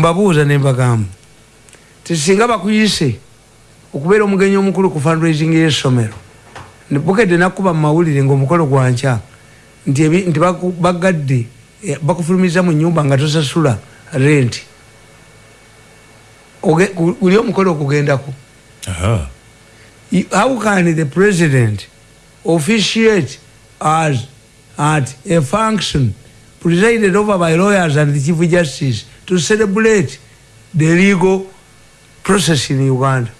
mbabuuza nembagamba tisinga bakuyise okubeera omugenyi omukulu ku fundraising y'essomero bukedde nakuba mumawulire ngaomukolo gwankya nti bagadde eh, bakufulumiza mu nyumba nga tosasula rent. Guli omukolo okugendako. How can the president officiate as at a function presided over by lawyers and the chief justice to celebrate the legal process in uganda.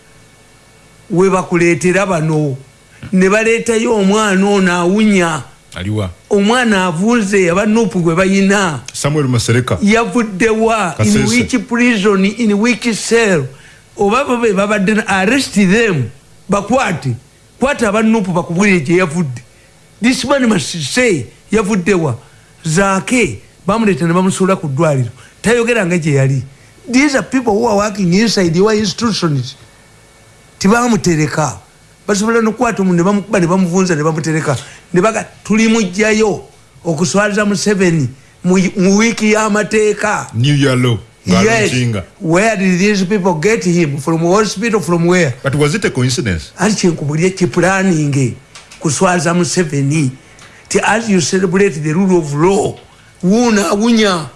Webakuleetera bano. Ne baleetayo omwana ono awunya. Aliwa. Omwana avunze aba nupu gwe bayina. Samuel masereka. Yavuddewa in which prison in which cell? Oba babe babadde arrest them. Bakwate. Kwata aba nupu bakubulire gye yavudde. This man must say yavuddewa zaake bamuleeta ne bamusuula ku ddwaliro tayogeranga gye yali these are people who are working inside your institutions tibamutereka basobola nokukwata omuntu nebamukuba nebamuvunza nebamutereka nebaga tuli mujjayo okuswaliza museveni mu wiiki y'amateeka Yes. Where did these people get him? From hospital? From where? But was it a coincidence? Ati chenkubulia chi planning kuswaza Museveni. As you celebrate the rule of law, wuna wunya.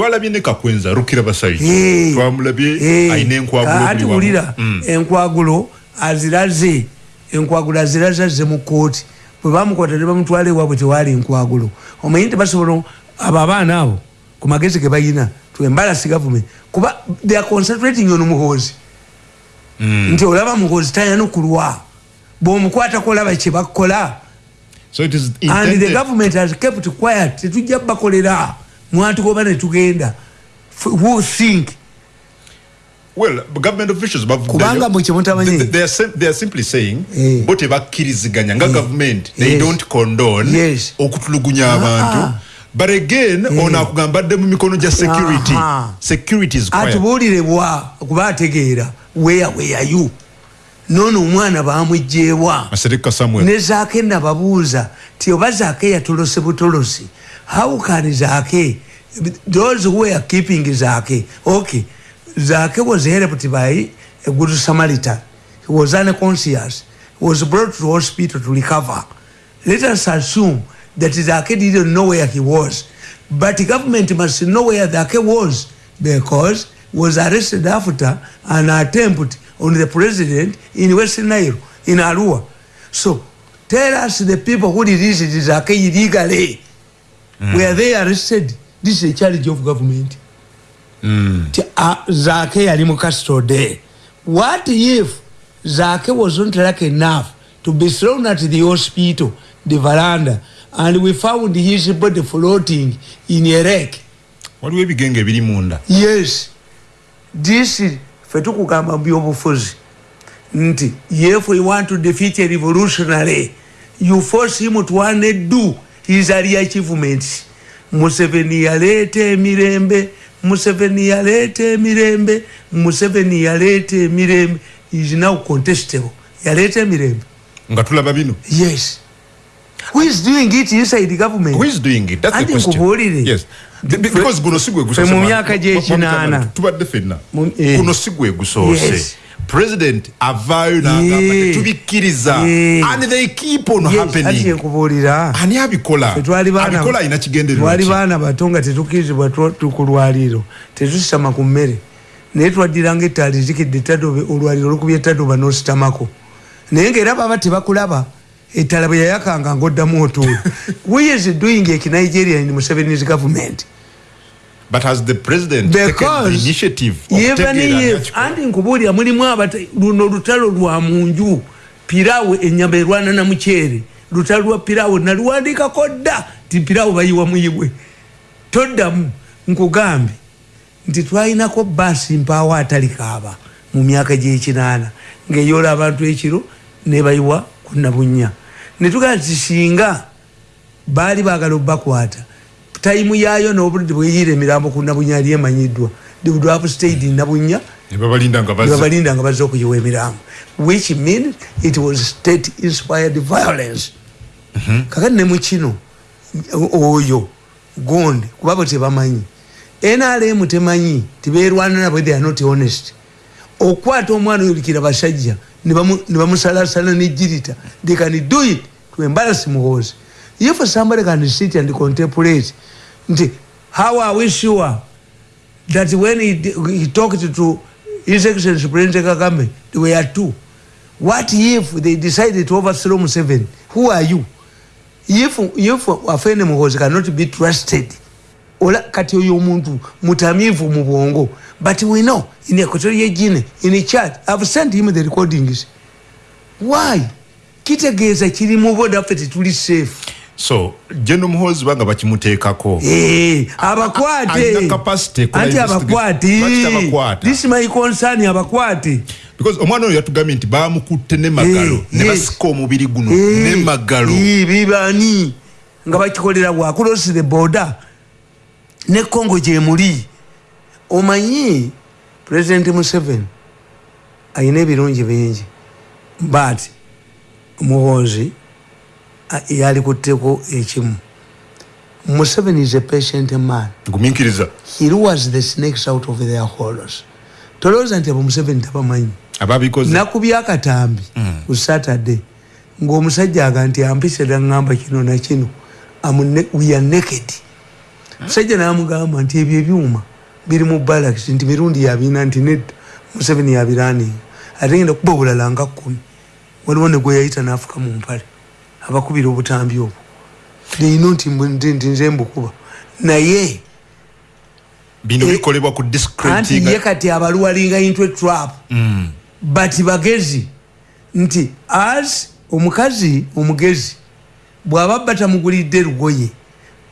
Twalabye ne kakwenza rukira basaiji twamulabye aina enkwagulo ati wulira mm. enkwagulo aziraze enkwagulo aziraze ze mu kooti bwe bamukwata ne bamutwala ewaabwe tewali enkwagulo omanyi nti basobola abo abaana abo ku magezi ge bayina to embalasi government kuba they are concentrating on muhoozi. Mm. nti olaba muhoozi tayanukulwa bw'omukwatako olaba kye bakola so it is and the government has kept quiet tetujja bakolera mwatugoba netugenda who think well government officials kubanga mukimutamanyi they, they, are they are simply saying eh. bo tebakkiriziganya nga eh. government they yes. don't condone yes. okutulugunya abantu ah, ah. but again eh. ono akugambadde mu mikono gya security security is quiet atubuulirebwa kuba ategeera where were you nono omwana bamwejjeebwa ne zaake nababuuza ti oba zaake yatolose butolosi how can Zake, those who were keeping Zake, okay, Zake was helped by a good Samaritan. He was unconscious. He was brought to hospital to recover. Let us assume that Zake didn't know where he was. But the government must know where Zake was because he was arrested after an attempt on the president in Western Nile, in Arua. So tell us the people who released Zake illegally. Mm. were they arrested this is a charge of government. Mm. uh, zake yali mu custody. What if zake wasn't lucky enough to be thrown at the hospital the veranda and we found his body floating in a wreck? Waliwo ebigenge ebiri munda. Yes. This fe tukugamba byobufuzi nti if we want to defeat a revolutionary you force him to one do his early achievements museveni yaleeta emirembe museveni yaleeta emirembe museveni yaleeta emirembe is now contestable yaleeta emirembe nga tulaba bino yes who is doing it inside government who is doing it that's the question nkubuulire yes because guno sigwe gusoose mu myaka gy'ekinaana tubadde fenna guno sigwe gusoose yes. President avaayo nagamba tetubikkiriza and they keep on happening. nkubuulira. Ani abikola? Abikola alina kigendererwali baana bato nga tetukkirizibwa ku lwaliiro tetusitama ku mmere. Naye twaddiranga ettaali zikidde etadobe olwaliiro olukubya etadoba n'ositamako naye ngaera baba tebakulaba ettala bwe yayakanga ngaoddamu otuula. We is doing ekinigeria in museveni's government but has the president because taken the initiative even if andi nkubulira mulimu abate luno lutalo lwa munju pirawe enyama erwana na muchere. Lutalo lwa pirawe naluwandika kodda ti pirawe bayiwa muyiwe. Toddamu nkugambe nti twalinako basi mpawo atalikaaba mu myaka gyekinaana ngaeyola abantu ekiro nebayiwa kunabunya netugaa tisinga baali bagala obbakwata taimu yayo n'obudde bweyira emirambo ku nabunya yali emanyiddwa. They would have stayed in nabunya nebabalinda nga bazze. okuyiwa emirambo. Which means it was state inspired violence. -hmm. kakati ne mukino oyo gonde kuba bo tebamanyi. Nrm temanyi tiberwana nabwe they are not honest. Okwata omwana oyolikira basajja nibamusalasala nejirita they can do it to embarrass muhozi if somebody can sit and contemplate nti how are we sure that when he, he talked to his excellency president kagame there were two. What if they decided to overthrow Museveni who are you? If if afene muhozi cannot be trusted ola kati oyo omuntu mutamivu mu bwongo but we know in equatorial guinea in a chat i've sent him the recordings. Why? Kitegeeza kiri mu boda ffe tetuli safe so jeno muhozi banga bakimuteekako. Eh, abakwate. Anti abakwate. This my concern abakwate. Because omwana oyo yatugambye nti bamukutte nemagalo eh, ne basika omubiri guno nemagalo bibani. Nga bakikolera bwakulosi the border. Ne congo gyemuli omanyi president museveni ayina ebirungi bingi but muhoozi yali kutteko ekimu. Museveni is a patient man. Guminkiriza he was the snakes out of their holders tolowooza nti abo museveni tabamanyi. Nakubyakatambi mm. ku saturday ngaomusajja aga nti ampise daŋŋamba kino nakino we are naked. Musajja namugamba nti ebyo ebyuma biri mu balax nti mirundi yabina nti nedda museveni yabiraninga ate genda kuba obulala nga kkumi. Waliwo ne gwe yayita naafuka mu mpale abakubira obutambi obwo neyino nti nze mbukuba naye bino eh, bikolebwa ku anti ye kati abaluwalinga into trap mm. but bagezi nti as omukazi omugezi bw'aba batamugulidde lugoye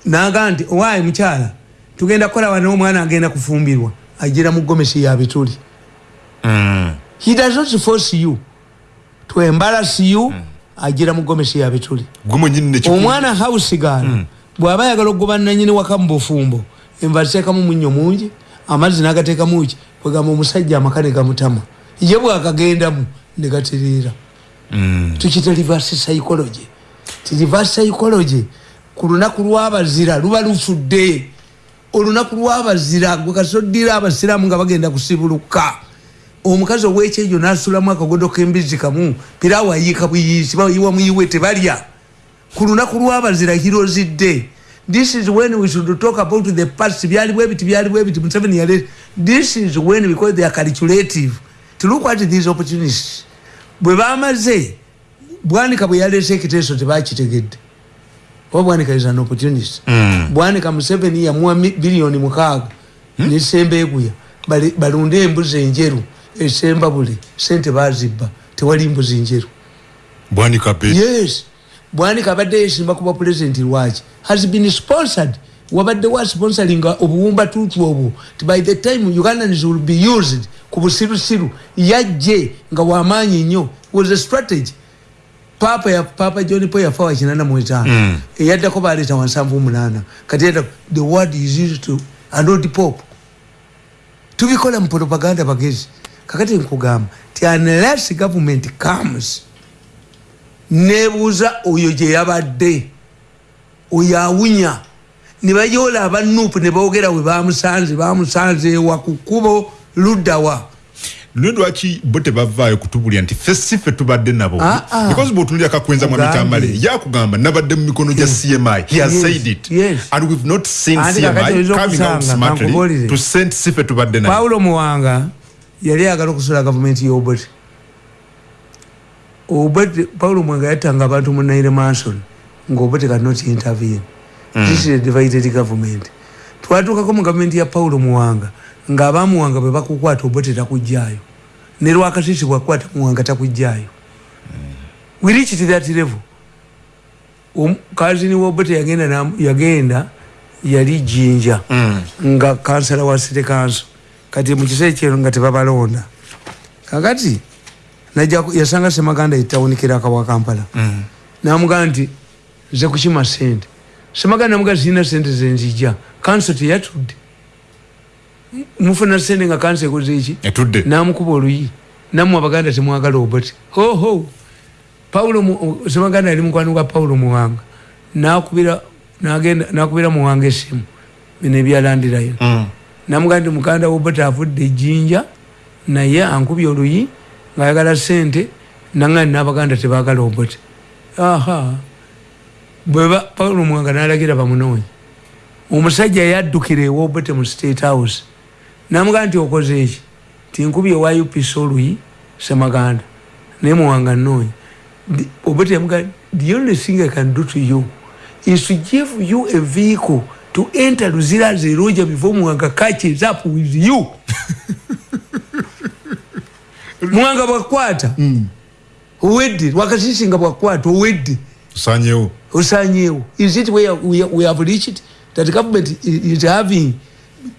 naga nti owaayi mukyala tugenda kukola wana omwana agenda kufumbirwa agira mu gomesi yabituli mm. he does not force you to embarrass you mm. Agira mu gomesi yabituli omwana hausigal mm. bw'aba yagala okugoba nanyini waka mu bufumbo enva ziteekamu munnyo mungi amazzi n'agateekamu ki? Kwegamba omusajja amaka ne gamutama. Ye bwakagendamu ne gatereera. Mm. tukita reverse psychology. Ti reverse psychology ku lunaku lwabazira luba lufudde olunaku lwabazira gwe kasoddira abasiraamu nga bagenda kusibuluka omukazi owekyejo nasulamu akagodo kembizi kamu pirawo ayiika buyisi bayiwa muyiwe tebalya. Ku lunaku lwabazira hirozidde this is when we should talk about the past. Byali bwebiti byali bwebiti museveni yale this is when because they are calculative to look at these opportunities. Bwe bamaze bwanika bwe yalese ekiteeso tebakitegedde oba bwanika is an opportunity mm. bwanika museveni yamuwa biliyoni mukaaga hmm? nesembeeguya balunde embuzi enjeru esemba buli sente bazibba tewali mbuzi njeru. Bwanika yes. Bwanika abadde yesimba kuba pulezidenti lwaki? Has been sponsored. Wabadde wa sponsoring obuwumba tutu obwo? By the time ugandans will be used ku busirusiru yajje nga wamaanyi nnyo. Was a strategy. Papa ya papa john po yafa wa kinana mwetano mm. eyaddako baleeta wansanvu munana kati yadda the word is used to anod pop tubikola mu propaganda bagezi kakati nkugamba ti unless government comes nebuuza oyo gye yabadde oyo awunya. Ne bayola abanupu ne boogera we bamusanze bamusanze ewa ku kkubo luddawa. Lwaki bo tebavaayo kutubulya nti ffe si ffe tubadde nabo? Ah, ah. because bwotunulya kakwenza mwamitambale yakugamba nabadde mu mikono gya cmi he has said it. and we've not seen cmi coming out smartly to send si ffe tubadde nabo. Paulo muwanga yali agala okusula gavumenti yobert obert paulo mwanga yattanga abantu mu naire manson ngaobert cannot intervene. Mm. this is a divided government. Twatuukako mu gavumenti ya paulo muwanga ngaabamuwanga bwe bakukwata obert takugjayo ne lwakasisi bwakwata muwanga takugjayo mm. we reached that level. Kazini wobert yagenda yagenda yali jinja. Mm. nga kansala wa city council kati mukise kyero nga tebabalonda kakati yasanga semaganda itawunikira akawa kampala. Mm. namugamba nti nze kukima sente semaganda namuga zirina sente zenzija kanso teyatudde. Mufuna sente nga kanso ekoze eki? Namukuba oluyi. Namu abaganda temwagala obati hoho paulo semaganda yali mukwani gwa paulo muwanga. Nakubira nagenda nakubira muwanga esimu bino ebyalandirayo. Mm. Namugaa nti muganda wobota avudde ejjinja naye ankubye oluyi ngaayagala sente nanga nabaganda tebagala obote aha. Bweba paulo mwanga nalagira bamunoonyi omusajja yaddukira ewobote mu state house. Namugaa nti okoze eki tinkubye wayupisa oluyi semaganda naye muwanga noonyi obote yamugaa the only thing i can do to you is to give you a vehicle to enter luzira zeroja before muwanga catches up with you. Muwanga bwakwata mm. owedde wakasisinga bwakwata owedde osanyewo osanyewo is it where we, we have reached that government is having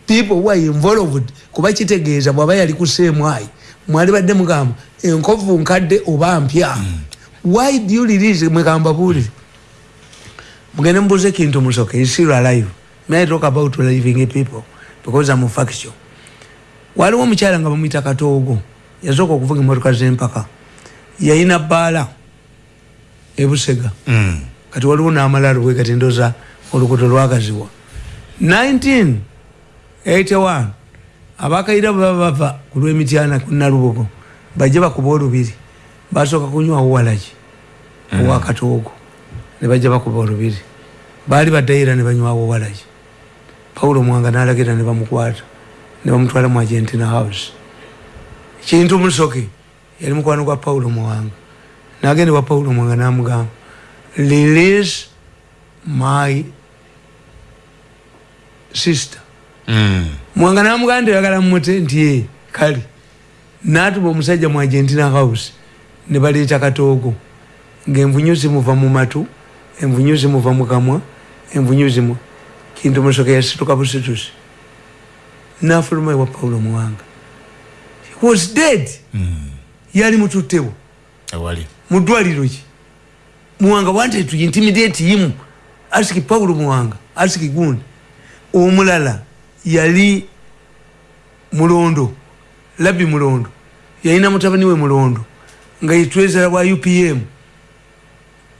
people who are involved? Kuba kitegeeza bwaba yali kuseemwayi mwali badde mugamba enkovu nkadde oba mpya. Mm. why do you release mwekamba buulire mugende mubuuza ekintu musoke isiru alive may I talk about living people? Because I'm a faction waliwo omukyala nga bamwita katoogo yasooka okuvuga emotoka zempaka. Yayina bbaala ebusega mm. kati waliwo n'amalaalo bwe kati ndoza olukuto lwagaziwa 1981 abakaira bwe baba bava ku lw'emityana ku nalubugo bajje bakuba olubiri. Basooka kunywawo walagi owa mm. katoogo ne bajja bakuba olubiri. Baali baddaira ne banywawo walagi paulo mwanga nalagira ne bamukwata ne bamutwala mu argentina house. Kintu musoke yali mukwano gwa paulo muwanga nagende wa paulo mwanga namugamba release my sister. Mm. mwanga namugamba ntoyagala mumute nti ye kale. Natuma omusajja mu argentina house ne baleeta katoogo ngaenvunyu zimuva mu matu envunyu zimuva mu kamwa envunyu zimu kintu musoke yasituka busitusi nafuluma ewa paulo muwanga. Was dead. Mm. yali mututtewo mudwaliro ki? Muwanga wanted to intimidate him. Asiki paulo muwanga. Asiki gundi. Omulala yali mulondo. Labi mulondo. Yalina mutabani we mulondo. Nga yetwezera wa upm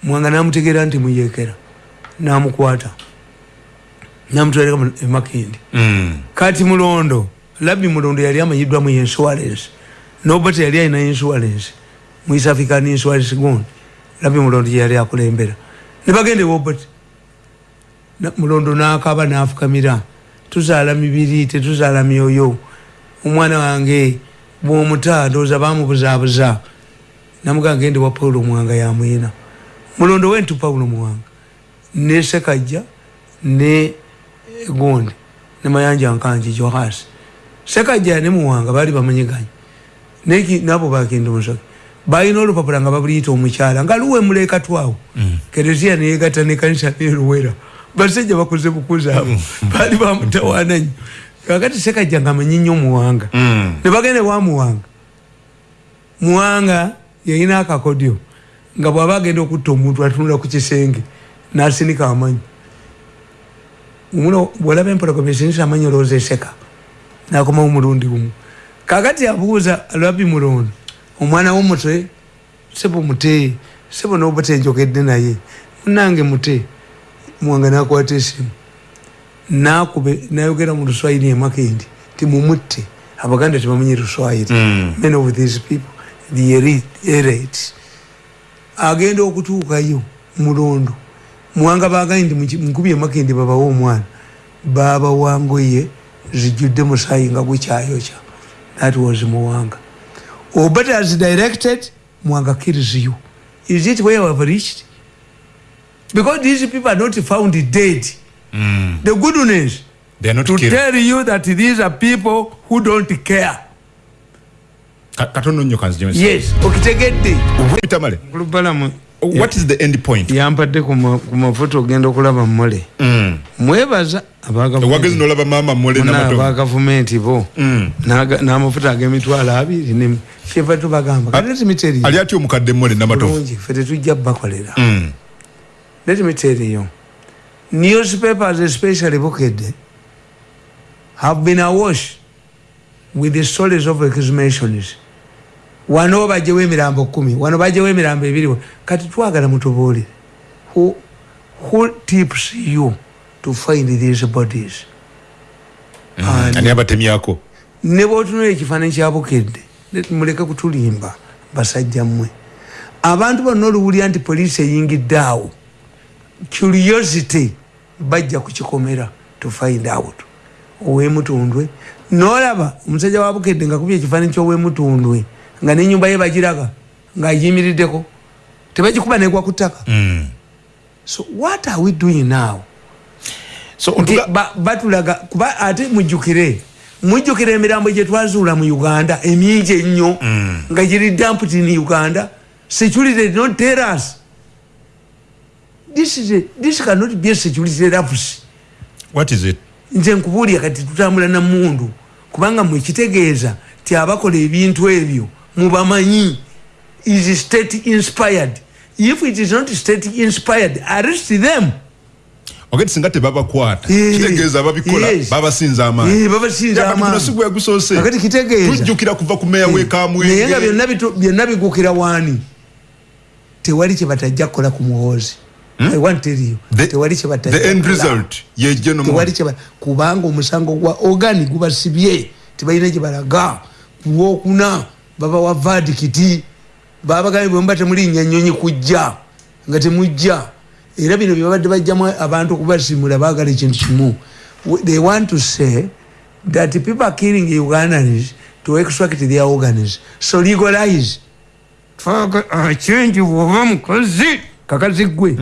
muwanga namutegeera nti muyekera. Namukwata namutwaleka emakindi mm. kati mulondo labi mulondo yali amanyiddwa mu insurance. Nobate yali alina insurance. Mu east african insurance gundi. Labi mulondo yali akulembera. Nebagende wobate mulondo nakaba nafukamira tuzaala mibiri tetuzaala myoyo. Omwana wange bwomuta ndooza bamubuzabuza namuga ngende wa paulo muwanga yamwina mulondo wentu paulo muwanga. Ne gondi ne mayanja nkanji johasi sekajja ne muwanga bali bamanyiganya neki nabo bagenda omusoke balina olupapula nga babuliyita omukyala nga luwe muleka twawo. Mm. kereziya neyegata ne kanisa neruwera basajja bakoze bukuzaabo mm. bali bamutawana nyo kakati sekajja nga amanyi nnyo muwanga. Mm. ne bagende wa muwanga. Muwanga yayina akakodyo nga bwaba agenda okutta omuntu atunula ku kisenge nasinika amanyi muno bwolaba empologoma esinisa amanyi olowooza eseka nakomawo omulundi gumu kakati abuuza lwabi mulondo omwana womutwe sebo mute sebo nobute njogedde naye. Munange mute muwanga nakwata esimu nakube nayogera mu luswayiri emakendi ti mumutte abaganda tebamanyi luswayiri mm. many of these people the elite agenda okutuukayo mulondo muwanga bagaye ndi nkubi emakendi babawo omwana. Baba wangoye zijjudde musayi nga gukyayokya that was muwanga. Obut as directed muwanga kills you. Is it where have reached? Because these people are not found dead. Mm. the goodness to killed. tell you that these are people who don't care. Katono nnyo kanzi yes okitegedde. Okay what is the end point? Yampadde ku mafoto ogenda okulaba mole. Mm. mwebaza wagezi nolaba mama mole aba gavumenti bo. Mm. n'amafuta ag'emitwalo abiri kyeva tubagamba. Ali atya omukadde mole namatofu fe tetujja bakolera mm. let me tell you newspapers especially bukedde have been awash with the stories of exhumations wano bajewo emirambo kumi. Wano bajewo emirambo ebiri. Kati twagala mutubuulire. Who, who tips you to find these bodies? Ani abatemyako? Ne bwotunula ekifaananyi kyabukedde muleke kutulimba basajja mmwe. Abantu bonna oluwulira nti poliisi eyingidde awo curiosity bajja kukikomera to find out. Owemutundwe. Nolaba omusajja wabukedde nga kubya ekifaananyi kyowemutundwe nga nenyumba ye bagiraga ngaayimiriddeko tebagikuba negwa ku ttaka. Mm. so what are we doing now? So, batulaga kuba ate mujjukire mujjukira emirambo gyetwazuula mu uganda emingi ennyo mm. nga giri damputi in uganda. Security not tell us this, is a, this cannot be a security lapse. What is it? Nze nkubuulira kati tutambula namundu kubanga mwekitegeeza ti abakola ebintu ebyo mubamanyi. Is state inspired? If it is not state inspired arrest them. Ogeti singa tebabakwata kitegeeza babikola babasinza amaanibabasinzaamanasigu yagusoose agati kitegeeza. Tujjukira kuva ku meya wekamwenge naye nga byonna bigukira waani? Tewali kyebatajja kukola ku muhoozi. Hmm? kubanga omusango gwa ogani gubasibye tebalina gyebalaga kulwokuna baba wa vadikiti babagambe bwemuba temulinnya nyonyi kujja nga temujja. Era bino byebabadde bajjamu abantu okubasimula bagala ekintu kimu. They want to say that people are killing ugandans to extract their organs. So legalize. Change bwoba mukozi kakazi gwe?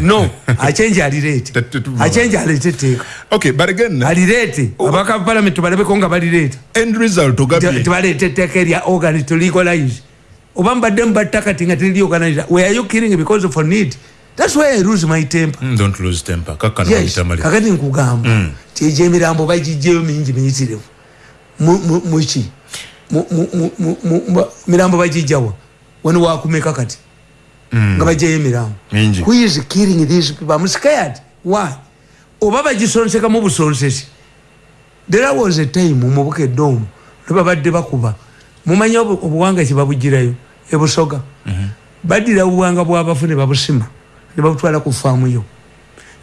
No achange alirete. Achange alete etteeka. Okay but again alirete. oh. abaka parliament balabeko nga balirete. end result ogabye tebaleeta etteeka erya organ to legalize. Oba mbadde mubatta kati nga teriri organize where are you killing because of need? That's why i lose my temper. Mm, don't lose temper. Kakano yes, kakati nkugamba. Mm. tieje emirambo bagijjeyo mingi miyitirivu. Muki mirambo bagijjawa wano wakumeka kati? Mm. nga bajjayo emirambo who is killing these people? I'm scared. Why? Oba bagisonsekamu busonsesi. There was a time mubukedde omu nebabadde bakuba. Mumanyi obuwanga kyebabugirayo ebusoga mhm. badira obuwanga bwabafu nebabusima nebabutwala ku faamuyo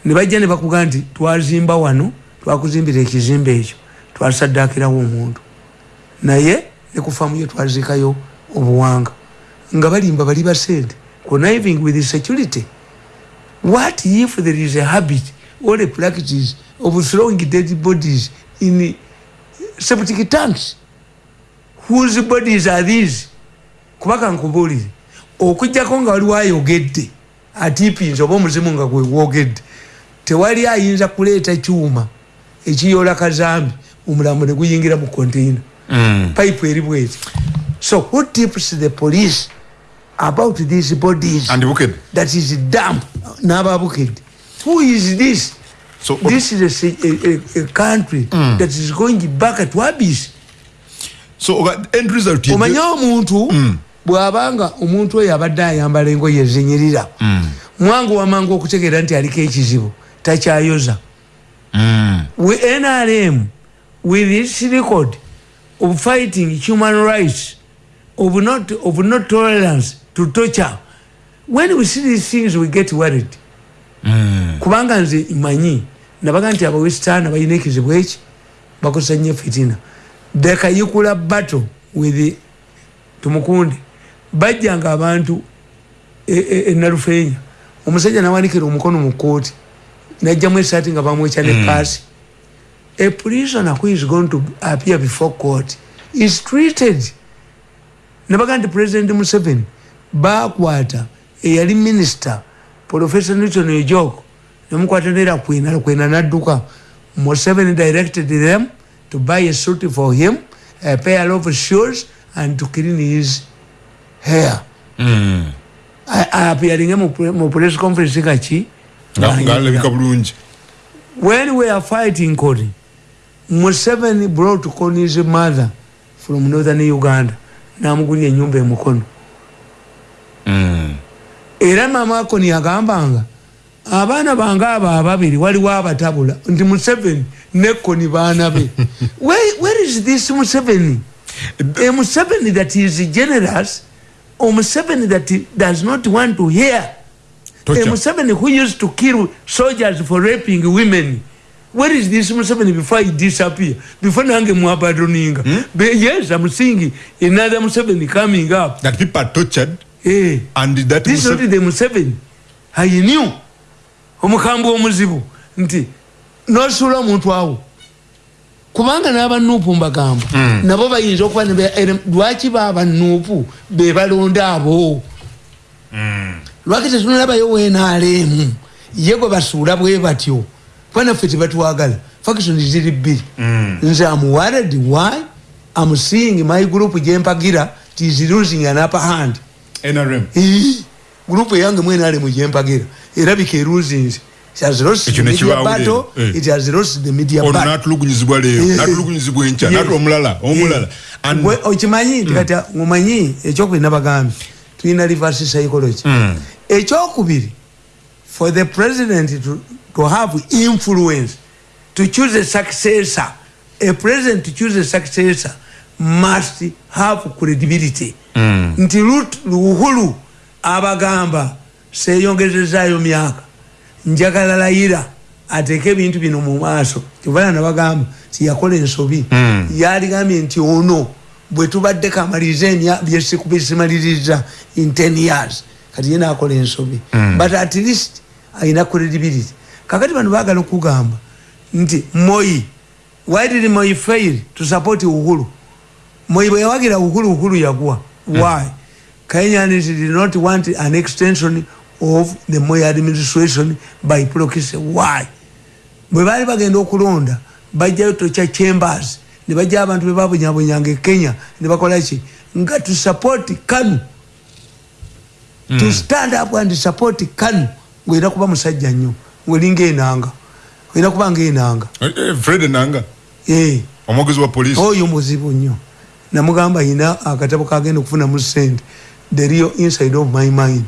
nebajja nebakuga nti twazimba wano twakuzimbira ekizimba ekyo twasaddakirawo omuntu. Naye nekufaamuyo twaziikayo obuwanga nga balimba bali basente conniving with security. What if there is a habit or a practice of throwing dead bodies in septic tanks? Whose bodies are these? Kubaka nkubulire okujjako nga waliwo ayogedde atipinza oba omuzimu nga gwewogedde tewali ayinza kuleeta kyuma ekiyola kazambi omulambo neguyingira mu containa mm. pipe eri bweti. So who tips the police about these bodies And that is damp nababukedde who is this so, this is a, a, a country mm. that is going back to abyss omanye omuntu mm. bwabanga omuntu oyo abadde ayambala engoye ezinyirira mm. mwangu wamangu okutegeera nti aliko ekizibu takyayoza mm. nrm with its record of fighting human rights of not, of not tolerance to torture. When we see these things we get worried. Kubanga nze manyi nabaga nti abawestana balina ekizibu eki? Bakozesa nnyo fitina. The kayikula battle with tumukunde. Bajjanga abantu enalufeenya e, e, omusajja nawanikira omukono mu kooti najjamu esaati nga bamwekya ne paasi. Mm. a prisoner who is going to appear before court is treated. Nabaga nti president museveni bakwata eyali minister professor newton ejoko nemukwata nera kwena kwena nadduka museveni directed them to buy a suit for him, a pair of shoes, and to clean his hair. Mm. Appearing in press conference, when we are fighting Kony, Museveni brought Kony's mother from northern Uganda. Namugunya nyumba ya mukono. Mm. Era mama Kony agambanga, abaana bange abo ababiri waliwo abatabula nti museveni nekoni baana be where is this museveni a museveni that is generous or museveni that does not want to hear a museveni who used to kill soldiers for raping women where is this Museveni before he disappear? Before nange muabadoninga. Hmm? Yes, I'm seeing another Museveni coming up. That people are tortured. Eh. And that this is not the Museveni. I knew. Omukambu omuzibu. Nti. Nosula muntu awo. Kubanga n'aba nuupu mbagamba. Mm. Nabo bayinza okuba ne lwaki baba nuupu be balonda abo. Mm. Lwaki tetunalabayo weenaalemu. Ye gwe basuula bwe batyo. fana ffe tebatwagala faction ziri bbiri mm. nze am worried why am seeing my group gyempagira tis losing an upper hand nrm group eyange mu nrm gyempagira erabika erusinze okimanyi tikati omanyi ekyokubiri nabagambye tulina reverse psychology. Mm. ekyokubiri for the president to to have influence to choose a successor a president to choose a successor must have credibility mm. nti luhulu abagamba seyongezezayo myaka njagala layira ateeke ebintu bino mu maaso kivana nabagamba tiyakola ensobi mm. yaligambye nti ono bwe tubadde kamaliriza byesikubizimaliriza in 10 years kati ye nakola ensobi mm. but at least ayina credibility kakati bano bagala okugamba nti moi why did moi fail to support uhuru moi bwe yawagira uhuru uhuru yagwa why? Mm. kenyans did not want an extension of the moi administration by proxy. Why? Bwe baali bagenda okulonda bajjayo tokya chambers ne bajja abantu be babunyabunyanga e kenya ne bakola ki? Nga to support kanu. Mm. to stand up and support kanu. Ngwera kuba musajja nnyo. Welinga enanga olina kubanga enanga eh, eh, fred enanga eh. omwogezi wa polisi oyo muzibu nnyo namugamba yina akatabo kagenda okufunamu sente. The real inside of my mind.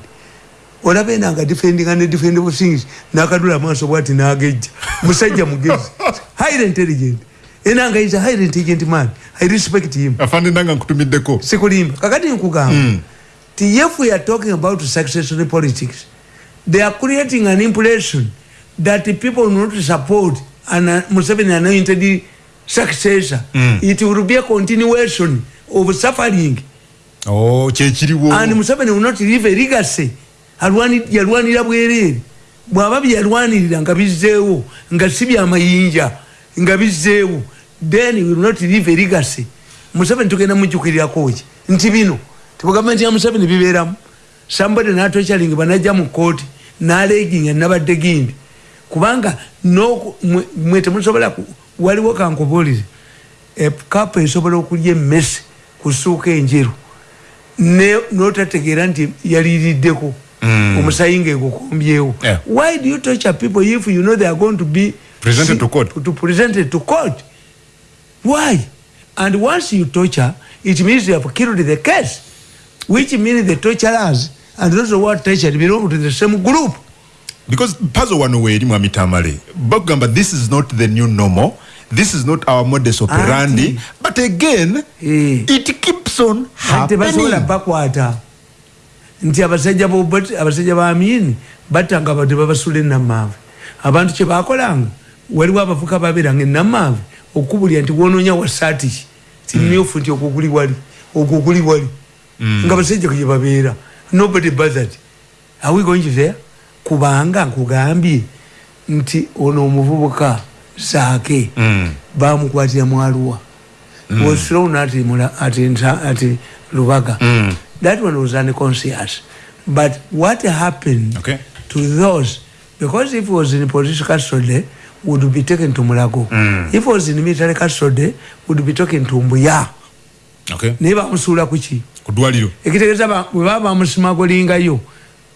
Olaba enanga defendinga ne defendable things nakadula amaaso bwati nagejja. Musajja mugezi. Highly intelligent. Enanga is a highly intelligent man. I respect him. Afande nanga nkutumiddeko. Sikulimba. Kakati nkugamba mm. ti if we are talking about successionary politics they are creating an impression that people will not support an uh, Museveni anointed successor. Mm. It will be a continuation of suffering. Oh, chechiriwo. And Museveni will not leave a legacy. Alwani yalwanira bwerere. Bwababi yalwanirira nga bizzeewo nga si byamayinja nga bizzeewo then he will not leave a legacy. Museveni tugenda mujjukirirako ki nti bino tebugavumenti ya Museveni bibeeramu somebody n'atochalinga banajja mu kooti n'aleginga nabadde gindi kubanga mwe temusobola waliwo kankubuulire ekapa esobola okulya emmese kusuuka enjeru. Notategeera nti yaliriddeko. Mm. omusayi ngaegukombyewo why do you torture people if you know they are going to be presented to court, to presented to court? why? And once you torture it means you have killed the case which means the torturers and those who are tortured belong to the same group because puzzle wano weeri mwami tamale bagamba this is not the new normal. This is not our modus operandi. Ati. but again e. it keeps on happening. bakwata. Nti abasajja abasajja bamini batanga bati babasula enamave abantu kyebakolanga waliwo abavuka babeeranga enamave okubulya nti wononya wasaati ti mm. myufu nti okuguli wali okuguli wali. Mm. nga basajja kyebabeera nobody bothered. Are we going there kubanga nkugambye nti ono omuvubuka saake mm. bamukwatira mwaluwa mm. was thrown at, at, at lubaga mm. that one was unconscious but what happened okay. to those because if he was in police custody would be taken to mulago mm. if he was in military custody would be taken to mbuya okay. naye bamusuula kuki kudwaliro ekitegeeza bwe baba bamusimagolingayo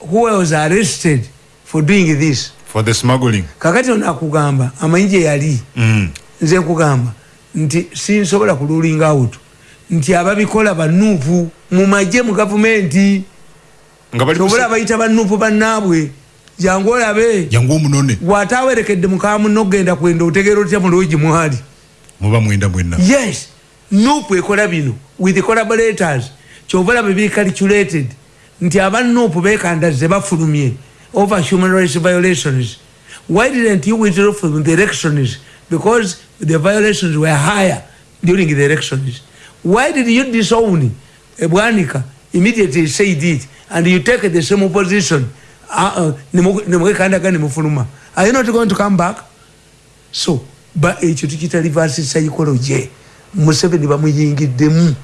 who was arrested for doing this. For the smuggling. Kakati ono akugamba amayinje yali. Mm. nze nkugamba nti sinsobola kululing out nti ababikola banuupu mumaje mu gavumenti. Obola bayita banuupu bannaabwe. Jangu olabe. Jangu omunone. Gwatawerekedde mukamuno ogenda kwenda otegeera otya muloogi mwali? Muba mwenda mwenna yes. Nuupu ekola bino with collaborators. Kyova olabe biri calculated. Nti abanuupu bekandaze bafulumye over human rights violations. Why didn't you withdraw from the elections because the violations were higher during the elections why did you disown ebwanika immediately said it and you take the same position uh, uh, are you not going to come back? So ba ekyo tukita reverse psychology. Museveni bamuyingiddemu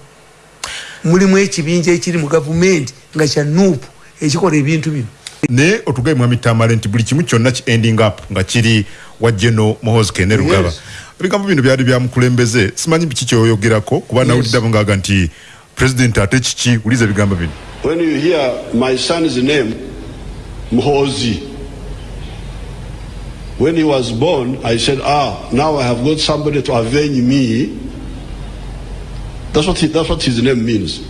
mulimu ekibinja ekiri mu gavumenti nga kya nuupu ekikola ebintu bino naye otugaye mwami tamale nti buli kimu kyonna ki ending up nga kiri wajjeno mohoz kene rugaba. Yes. ebigambo bino byali byamukulembeze simanyi biki kyoyogerako kuba nawuliddabo yes. ngaaga nti president ate kiki? Uliza ebigambo bino. When you hear my son's name mhozi when he was born i said ah now i have got somebody to avenge me. That's what, he, that's what his name means.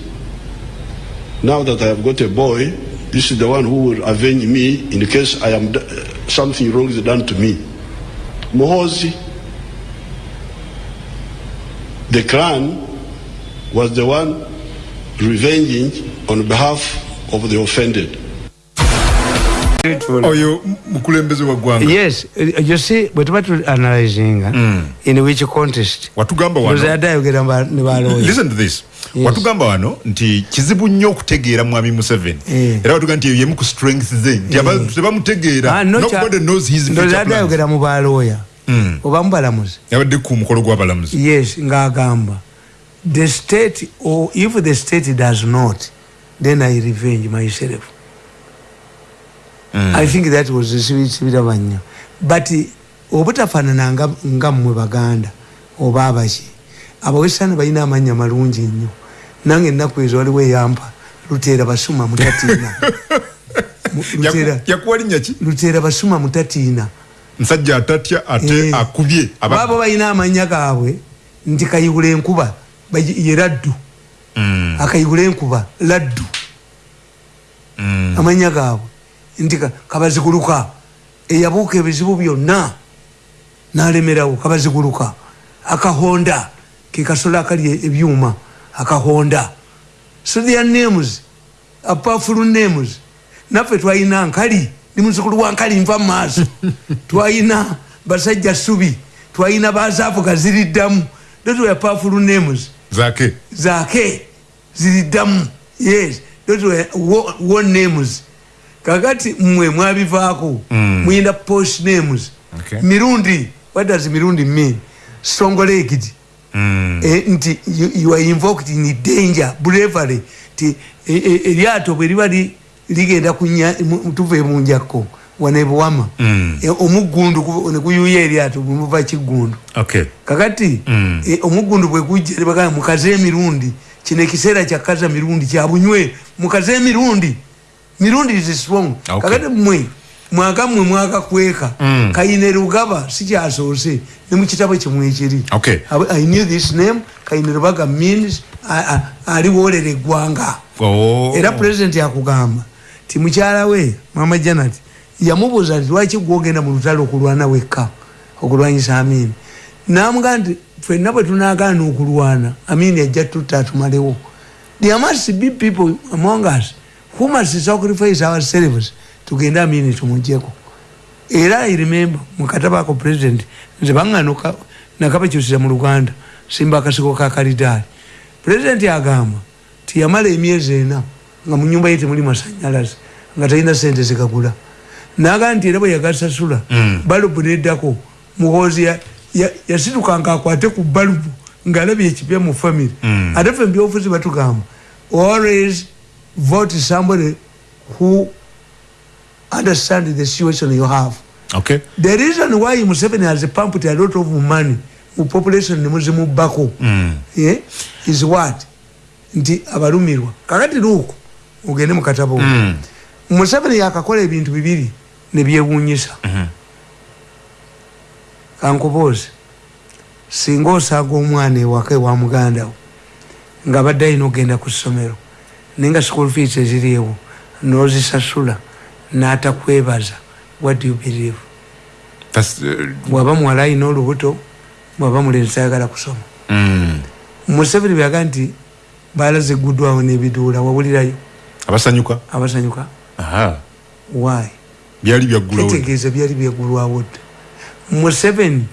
Now that i have got a boy this is the one who will avenge me in the case i am something wrong is done to me mhozi the clan was the one revenging on behalf of the offended. Oyo mukulembeze wa gwanga yes you see bwe tuba tu analyzing mm. in which contest watugamba wano ne baloya listen to this. Yes. watugamba wano nti kizibu nnyo okutegeera mwami museveni. Yeah. era watuga nti yemu ku strength ze nti yeah. tebamutegeera. Ah, nobody knows his future plans. mu baloya mm. oba mubalamuzi yabadde ku mukolo gw'abalamuzi yes ng'agamba the state or if the state does not then i revenge myself mm. i think that was sibiraba nnyo but obutafaanana nga mmwe baganda oba abaki abawesana balina amanya malungi nnyo nange ennaku ezo waliwo eyampa luteera basuma mutatiina luteera basuma mutatiina nsajja atatya ate eh. akubye babo balina amanya gaabwe nti kayiwula enkuba ye laddu mm. akayigula enkuba laddu mm. amanya gaabwe nti kabaziguluka. Eyabuuka ebizibu byonna nalemerawo kabaziguluka. Akahonda kekasolo akali ebyuma akahonda. So their names apafulu names. Naffe twalina nkali ndi muzukulu wa nkali nva mumaaso twalina basajja subi twalina bazaafu gaziriddamu those were powerful names. Zake zake zilidamu yes those were war names kakati mwe mwabivaako mm. muyinda post names okay. mirundi what does mirundi mean strong legged mm. eh, nti you, you are invoked in danger bravery ti eryato e, e, bwe liba ligenda tuve munjako wanebuwama mm. e, omugundu nekuyuya eryato bwemuva kigundu okay. kakati mm. e, omugundu bwekujja nebagaa mukaze emirundi kino ekiseera kyakaza mirundi kyabunywe mukaze emirundi mirundi is strong okay. kakati mwe mwaka mwe mwaka kweka mm. kayine rugaba sikyasoose ne mukitabo kimwe ekiri okay. i knew this name kayine rubaga means ali wolera eggwanga oh. era president yakugamba ti mukyala we mama janet yamubuuza nti lwaki gwogenda mu lutalo okulwana wekka okulwanyisa amini namugaa nti fenna bwe tunagaana okulwana amini ajja tutta atumalewo there must be people among us who must sacrifice ourselves tugende amini tumugjeko era i remember mukatabako president nze baŋŋanuka nakabakyusira mu luganda simba akasiko ka kalidaali president agamba tiyamala emyezi ena nga mu nyumba ye temuli masanyalaze nga talina sente zigagula naga nti era bwe yagasasula mm. balubu neddako muhozi yasituka nga akwate ku balubu ngaalabye ekipya mu famiry mm. ate fe mbyofuzi batugamba always vote somebody who understand the situation you have okay. the reason why museveni has pumped a lot of money mu population nemuzimubako mm. yeah, is what nti abalumirwa kakati luuku ogende mukatabo mm. museveni yakakola ebintu bibiri nebyewunyisa mhm. kankubuuzi singa osaaga omwana ewaka ewa mugandawo nga badde ayina okgenda ku ssomero naye nga school fees eziriewo nozisasula natakwebaza what do you believe? Uh, bwaba muwala ayina olubuto bwaba mulenzi ayagala kusoma. Mm. museveni byaga nti balaze eguddwawo nebiduula wawulirayo? Abasanyuka. Abasanyuka. Why? Byali byaggulwawo kitegeeza byali byaggulwawo dda museveni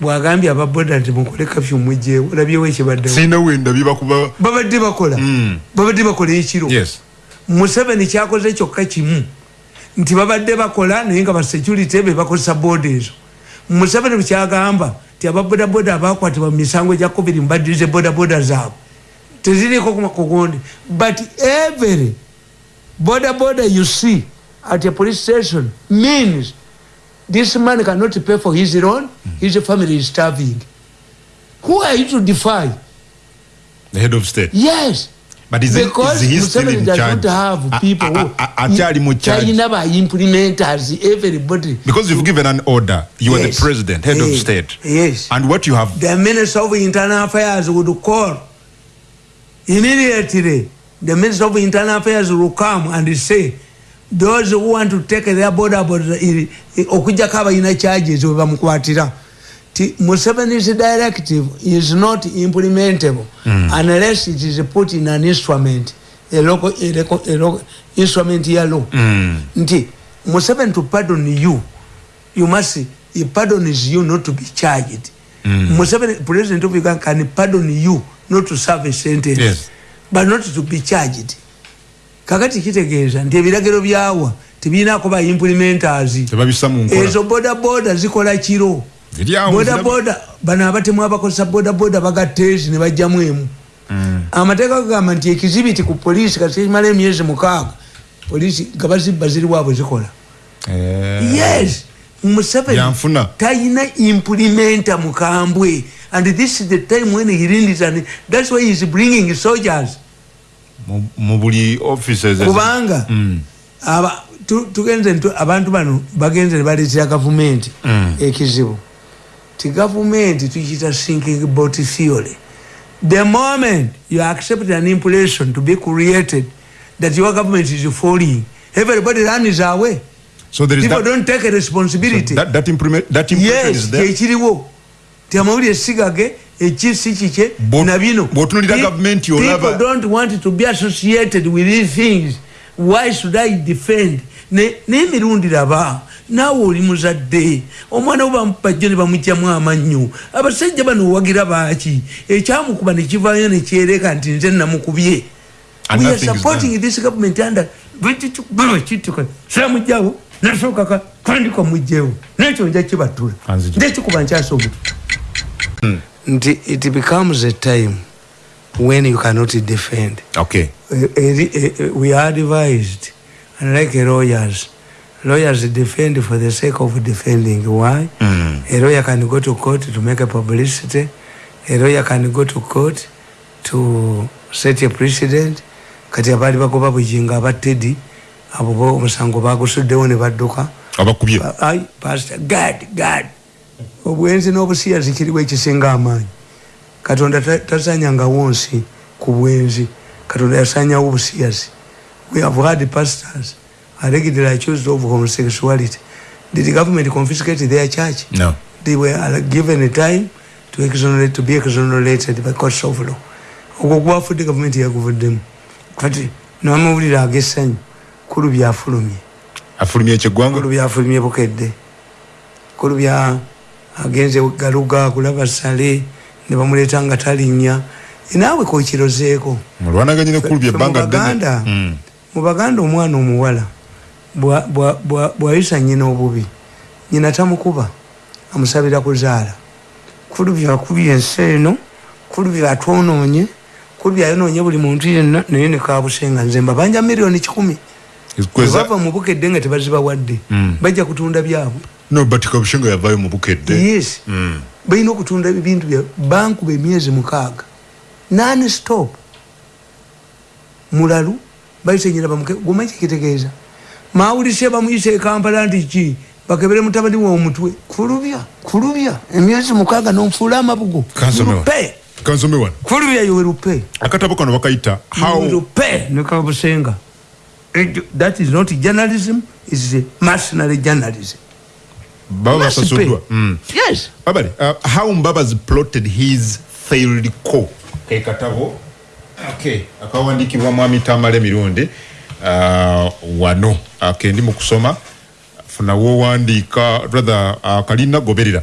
bwagambye ababoda nti mukole kafyu mujjeewo olabyewo ekibaddewo sina wenda byebakuba babadde bakola. Mm. babadde bakola ekiro. Museveni kyakoze kyokka kimu. Nti babadde bakola naye nga basecurity be bakozesa boda ezo. Museveni bwekyagamba ti ababodaboda abakwatibwa mu misango gya covid mbadirize bodaboda zaabwe. Teziriko kugundi but every bodaboda you see at a police station means this man cannot pay for his loan his family is starving. Who are you to defy? The head of state. Yes. But is, because it, is he still in does charge? not have people a, a, a, who China by implementers everybody. Because you've given an order. You yes. are the president head yes. of state. Yes. And what you have the minister of internal affairs would call immediately. The minister of internal affairs will come and say those who want to take their border border okujjako abalina charges we bamukwatira ti museveni's directive is not implementable mm. unless it is put in an instrument a local, a local, a local instrument ya law mm. nti museveni to pardon you you must he pardons you not to be charged mm. museveni president of uganda can pardon you not to serve a sentence yes. but not to be charged kakati kitegeeza nti ebiragiro byawa tebinako ba implementers. Ezo bodaboda zikola kiro. Bodaboda bano abatemu abakozesa bodaboda bagateezi nebajjamu emu. Mm. amateeka gagamba nti ekizibiti ku polisi katimala emyezi mukaaga polisi nga bazibba ziriwaabwe zikola. Eh. yes museveni tayina implimenta mukambwe. And this is the time when he and that's why he's bringing soldiers mu buli offices kubanga mm. aba tugenze abantu bano bagenze ne baleetera gavumenti mm. ekizibu. Ti gavumenti tukiyita sinking bot theory the moment you accept an impression to be created that your government is falling everybody runs away. So there is people that, don't take a responsibility. so that, that, imprime, that impression yes, is there ekiriwo ti amawulire sigage ekisi kike na bino. people don't want to be associated with these things. Why should i defend? N'emirundi raba naawe oli muzadde. Omwana we bamupajjo ne bamugjamu amannyo. Abasajja bano owagira baaki? Ekyamukuba nekivaayo nekyereka nti nze namukubye. Samugjawo nasookaka kandika mugjewo nekyo nja kibatula. Ndekikuba hmm. Nti it becomes a time when you cannot defend. Okay. we are advised unlike lawyers lawyers defend for the sake of defending. Why? Mm. a lawyer can go to court to make a publicity. A lawyer can go to court to set a precedent. Kati abaali bagoba bujinga abatedi abo omusango bagusuddewo ne badduka. Abakubye. Pastor gad gad obwenzi n'obusiyazi kiriwo ekisinga amaanyi. Katonda tasanyangawo nsi ku bwenzi. Katonda yasanyawo obusiyazi we have had pastors allegedly accused of homosexuality. Did the government confiscate their church? No. They were given a time to exonerate to be exonerated by courts of law. Ogwo gwafudde gavumenti yaguvuddemu. Kati namawulire agessanyu kulu byafulumye. Afulumye ekyeggwanga? Kulu byafulumye bukedde. Kulu bya agenze galuga kulaba sale ne bamuleeta nga talinnya. Naawe kokirozeeko mulwanaganyinekulubyebanga mu baganda omwana omuwala bwayisa nyina obubi. Nyina tamukuba amusabira kuzaala. Kulu byakubya ensi eno kulu byatwonoonye kulu byayononye buli muntu yenna naye nekabusenga nze mbabanja miliyoni kikumi. Bava mubukedde nga tebazibawadde mm. bajja kutunda byabwe yes. Mm. balina okutunda ebintu bya bankuba emyezi mukaaga. Nani stop mulalu bayisenyera bamuke gomanyi kitegeeza mawulise bamuyise ekampala nti ki? Bakebere mutabani wa omutwe. Kulubya kulubya. Emyezi mukaaga nomfuula amabugo. Kulubya yowerupe akatabo kano bakayita rupe nekabusenga that is not journalism is mercenary journalism baba basasuddwa mm. yes. Abali uh, how mbabazi plotted his failed co ekatabo okay. Akawandikibwa mwami tamale mirundi. Uh, wano. Okay ndi mu kusoma funawo wandiika rather uh, kalina goberera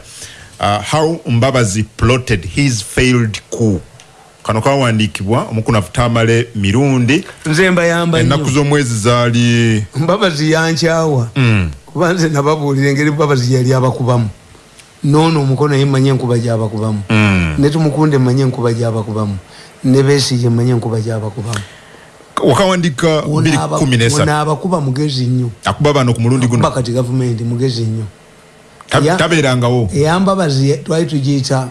uh, how mbabazi plotted his failed coup kano kawandiikibwa omukunafu tamale mirundi. Nze mbayamba ennaku z'omwezi zaali mbabazi yankyawa mm. Kuba nze nababuulira engeri mbabazi yali abakubamu. Noono omukono ye manye enkuba gyabakubamu mm. ne tumukunde manye enkuba gyabakubamu ne beesige manye enkuba gyabakubamu wakawandika 213 abakuba mugezi nnyo. Akuba bano ku mulundi guno. Kati gavumenti mugezi nnyo. Tabeerangawo. eyambabazi twali tugiyita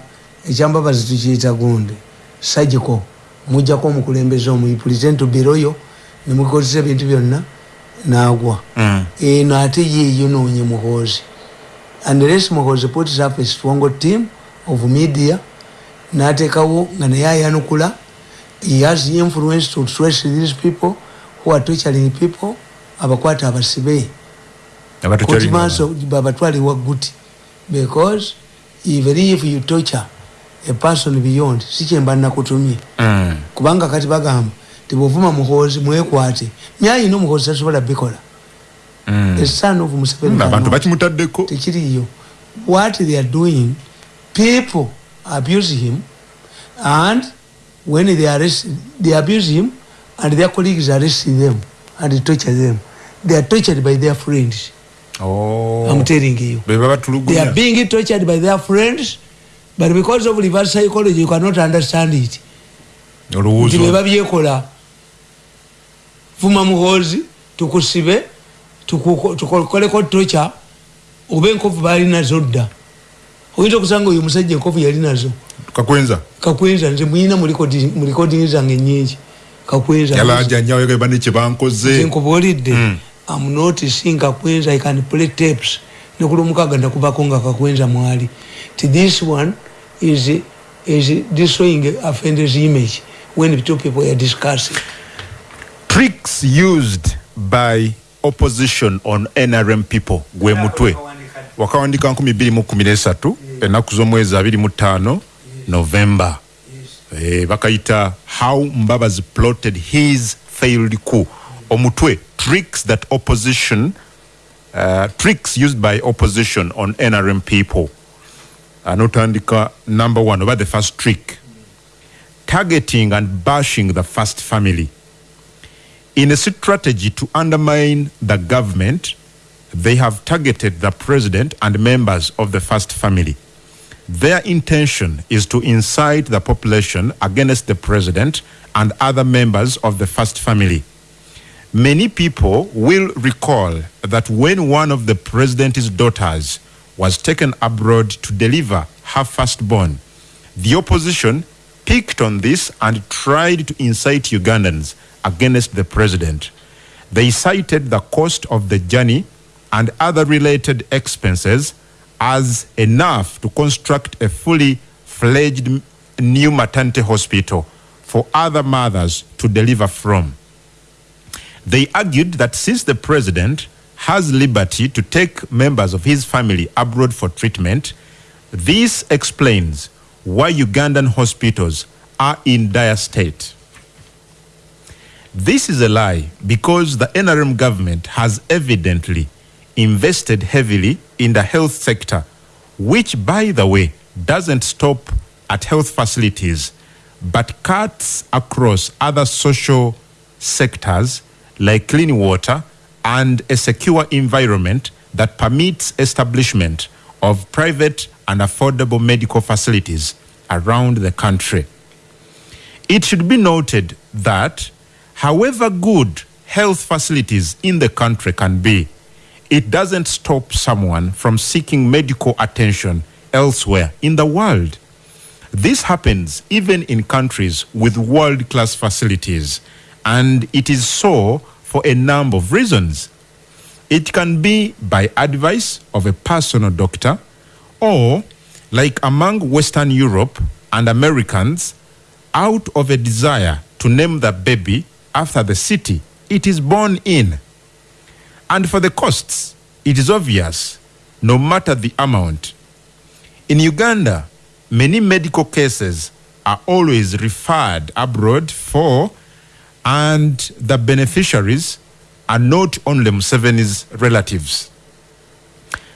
ekyambabazi tukiyita gundi sajiko. Mujjako omukulembeze omuyi present biroyo nemukozesa ebintu byonna nagwa. Mm. eno ate yeeyo noonye muhoozi unless muhoozi puts up a strong team of media. Nateekawo nga naye ayanukula he has influence to trace these people who are torturing people. Abakwata abasibe. Babatwale waguti because even if you torture a person beyond sikyemba nakutumye mm. kubanga kati bagamba tibovuma muhozi mwekwate. Myayina omuhozi tasobola bikola. Mm. esan of musevenaabantu bakimutaddeko. Tekiriyo what they are doing people abuse him and when they arrest they abuse him and their colleagues arrest them and torture them. They are tortured by their friends. Oh. i'm telling you. They are being tortured by their friends but because of reverse psychology you cannot understand it. Nti beba vuma muhozi tukusibe tukoleko tocha oba enkovu balinazo dda. Oyinza okusanga oyo omusajja enkovu yali nazo kakwenza. Kakwenza nze muyina mu recording zange nyingi kakwenzankubulidde mm. am noticing kakwenza i can play tapes. Nekulumukaga ndakubako nga kakwenza mwali. Ti this one is is destroying offender's image when two people are discussing tricks used by opposition on nrm people gwe mutwe. Wakawandika 213 ennaku z'omwezi 25 november. Eh, bakayita how mbabazi plotted his failed coup. Omutwe tricks that opposition uh, tricks used by opposition on nrm people. Anotandika number one oba the first trick. Targeting and bashing the first family in a strategy to undermine the government they have targeted the president and members of the first family their intention is to incite the population against the president and other members of the first family many people will recall that when one of the president's daughters was taken abroad to deliver her firstborn. The opposition picked on this and tried to incite Ugandans against the president. They cited the cost of the journey and other related expenses as enough to construct a fully fledged new maternity hospital for other mothers to deliver from. They argued that since the president has liberty to take members of his family abroad for treatment. This explains why Ugandan hospitals are in dire state. This is a lie because the NRM government has evidently invested heavily in the health sector, which, by the way, doesn't stop at health facilities but cuts across other social sectors like clean water and a secure environment that permits establishment of private and affordable medical facilities around the country. It should be noted that, however good health facilities in the country can be, it doesn't stop someone from seeking medical attention elsewhere in the world. This happens even in countries with world class facilities, and it is so for a number of reasons. It can be by advice of a personal doctor, or like among Western Europe and Americans, out of a desire to name the baby after the city it is born in. And for the costs, it is obvious, no matter the amount. In Uganda, many medical cases are always referred abroad for and the beneficiaries are not only Museveni's relatives.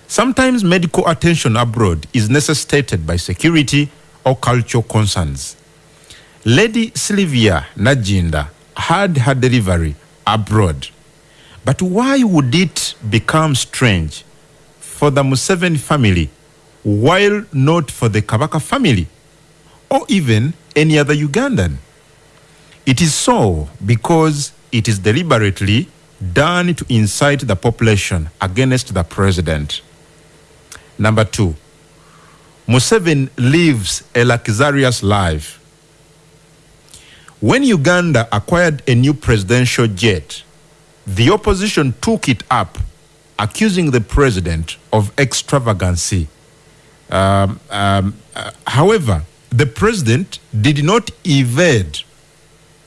Sometimes medical attention abroad is necessitated by security or cultural concerns. Lady Sylvia Najinda had her delivery abroad. But why would it become strange for the Museveni family while not for the Kabaka family or even any other Ugandan? It is so because it is deliberately done to incite the population against the president. Number two, Museveni lives a luxurious life. When Uganda acquired a new presidential jet, the opposition took it up, accusing the president of extravagancy. Um, um, uh, however, the president did not evade.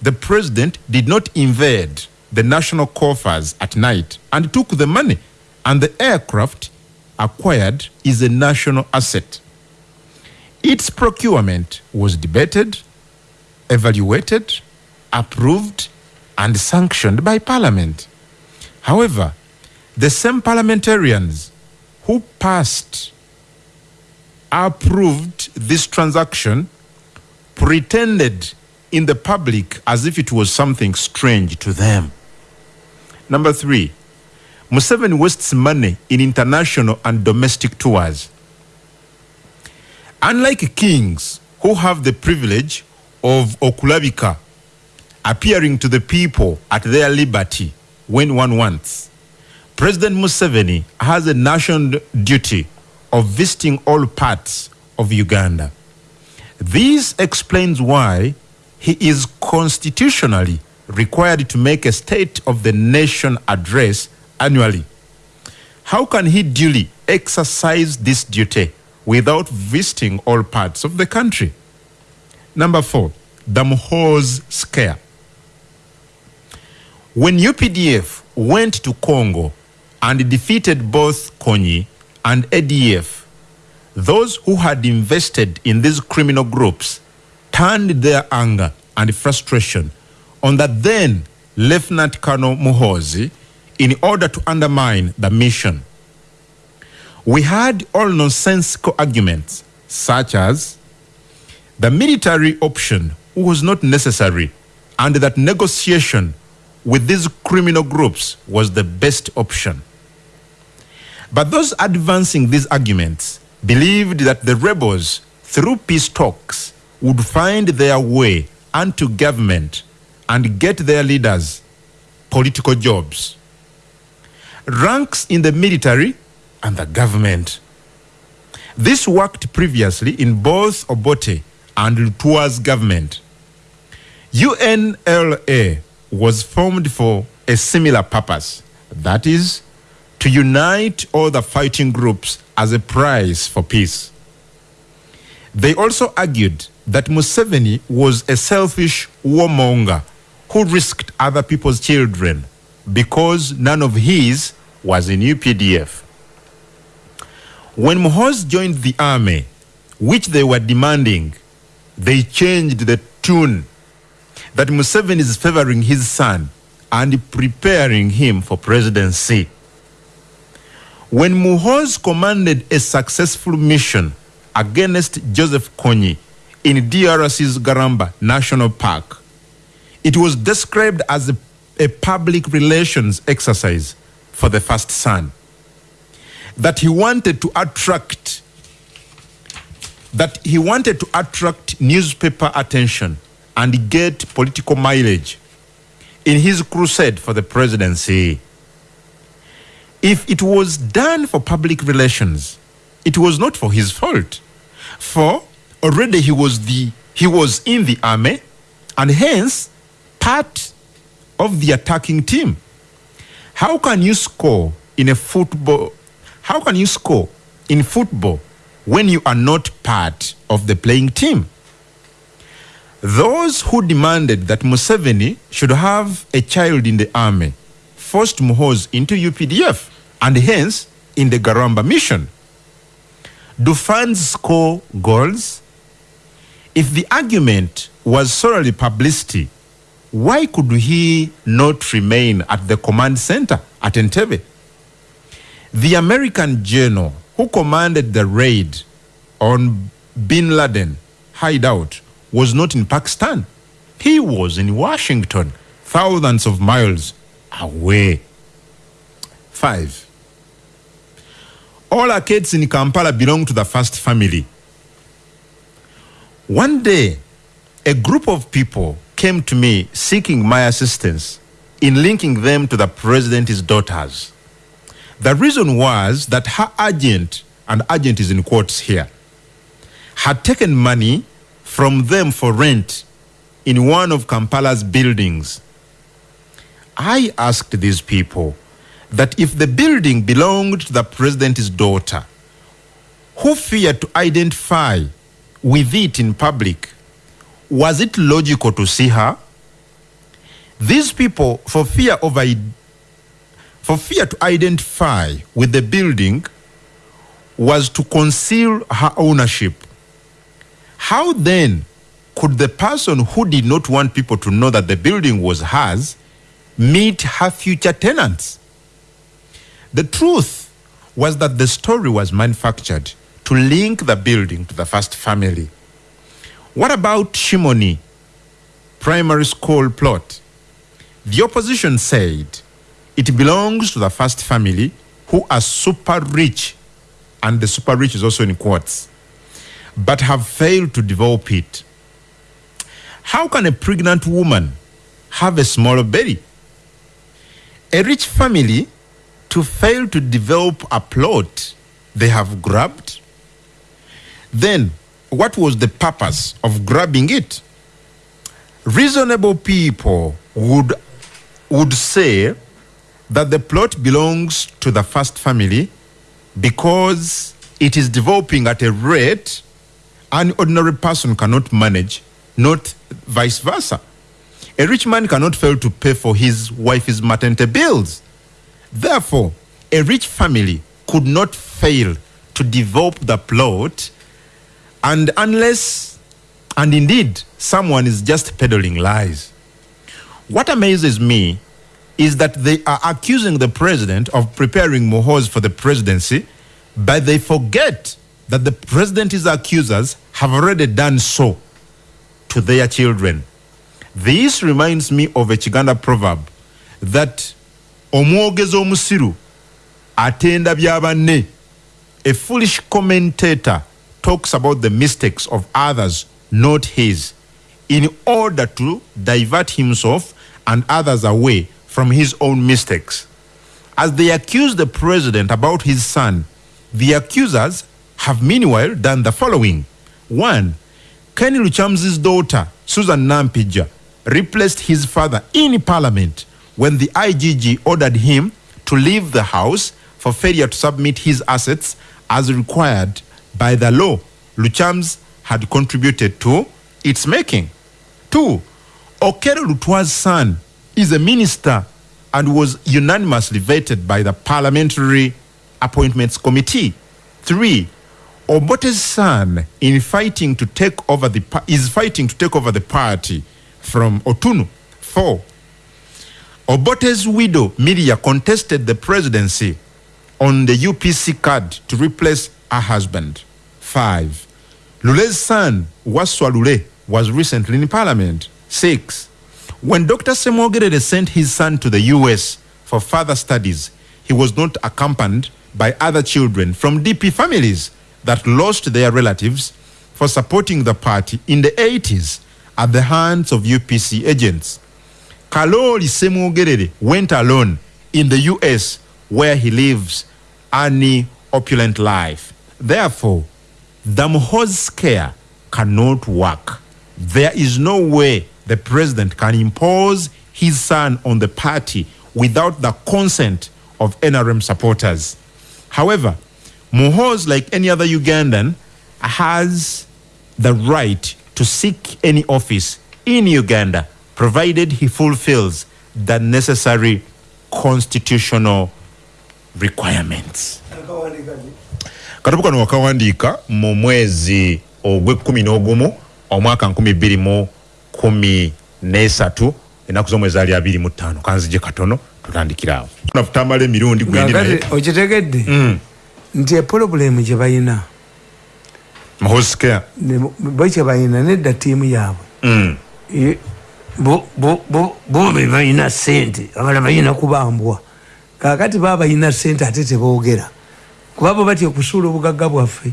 The president did not invade the national coffers at night and took the money, and the aircraft acquired is a national asset. Its procurement was debated, evaluated, approved, and sanctioned by Parliament. However, the same parliamentarians who passed, approved this transaction, pretended in the public as if it was something strange to them. Number three, Museveni wastes money in international and domestic tours. Unlike kings who have the privilege of okulabika, appearing to the people at their liberty when one wants, President Museveni has a national duty of visiting all parts of Uganda. This explains why he is constitutionally required to make a State of the Nation address annually. How can he duly exercise this duty without visiting all parts of the country? Number four, the scare. When UPDF went to Congo and defeated both Kony and ADF, those who had invested in these criminal groups turned their anger and frustration on the then Lieutenant Colonel Muhoozi in order to undermine the mission. We had all nonsensical arguments, such as the military option was not necessary and that negotiation with these criminal groups was the best option. But those advancing these arguments believed that the rebels, through peace talks, would find their way unto government and get their leaders political jobs, ranks in the military and the government. This worked previously in both Obote and Lutua's government. UNLA was formed for a similar purpose, that is, to unite all the fighting groups as a prize for peace. They also argued that Museveni was a selfish warmonger who risked other people's children because none of his was in UPDF. When Muhoozi joined the army, which they were demanding, they changed the tune that Museveni is favoring his son and preparing him for presidency. When Muhoozi commanded a successful mission against Joseph Kony in DRC's Garamba National Park, it was described as a, a public relations exercise for the first son. That he wanted to attract that he wanted to attract newspaper attention and get political mileage in his crusade for the presidency. If it was done for public relations, it was not for his fault. For already he was the he was in the army and hence part of the attacking team. How can you score in a football? How can you score in football when you are not part of the playing team? Those who demanded that Museveni should have a child in the army forced Muhoozi into UPDF and hence in the Garamba mission. Do fans score goals? If the argument was solely publicity, why could he not remain at the command center at Entebbe? The American general who commanded the raid on Bin Laden hideout was not in Pakistan. He was in Washington, thousands of miles away. Five. All arcades in Kampala belong to the first family. One day, a group of people came to me seeking my assistance in linking them to the president's daughters. The reason was that her agent, and agent is in quotes here, had taken money from them for rent in one of Kampala's buildings. I asked these people that if the building belonged to the president's daughter, who feared to identify with it in public, was it logical to see her? These people, for fear of for fear to identify with the building, was to conceal her ownership. How then could the person who did not want people to know that the building was hers meet her future tenants? The truth was that the story was manufactured to link the building to the first family. What about Shimoni primary school plot? The opposition said it belongs to the first family who are super rich, and the super rich is also in quotes, but have failed to develop it. How can a pregnant woman have a small belly? A rich family to fail to develop a plot they have grabbed? Then, what was the purpose of grabbing it? Reasonable people would, would say that the plot belongs to the first family because it is developing at a rate an ordinary person cannot manage, not vice versa. A rich man cannot fail to pay for his wife's maternity bills. Therefore, a rich family could not fail to develop the plot, and unless, and indeed, someone is just peddling lies. What amazes me is that they are accusing the president of preparing Mohoz for the presidency, but they forget that the president's accusers have already done so to their children. This reminds me of a Chiganda proverb that omwogezi omusiru atenda byabanne a foolish commentator talks about the mistakes of others not his in order to divert himself and others away from his own mistakes as they accuse the president about his son the accusers have meanwhile done the following one Kenny Luchamzi's daughter Susan Nampija replaced his father in parliament when the IGG ordered him to leave the house for failure to submit his assets as required by the law Luchams had contributed to its making. Two, Okero Lutwa's son is a minister and was unanimously vetted by the Parliamentary Appointments Committee. Three, Obote's son in fighting to take over the is fighting to take over the party from Otunu. Four, Obote's widow Miria contested the presidency on the UPC card to replace her husband. Five, Lule's son Waswa Lule was recently in parliament. Six, when Dr. Semwogerere sent his son to the US for further studies, he was not accompanied by other children from DP families that lost their relatives for supporting the party in the 80s at the hands of UPC agents. Kalori Semwogerere went alone in the US where he lives an opulent life. Therefore, the Mohoz scare cannot work. There is no way the president can impose his son on the party without the consent of NRM supporters. However, Mohoz, like any other Ugandan, has the right to seek any office in Uganda provided he fulfills the necessary constitutional requirements. katabu kano wakawandiika mu mwezi ogw'ekkumi n'ogumu omwaka nkumi bbiri mu kumi n'esatu enaku z'omwezi ali abiri mu ttaano. Kanzije katono tutandikira awo. Tutamala emirundi gwendi naye okitegedde? Mm. nti epolobulemu gye bayina. Mahoscare bo kye bayina nedda ttiimu yaabwe. Mm. bo be balina sente abala balina kubambwa. Kakati baba balina sente ate teboogera kuba bo batya okusuula obugagga bwaffe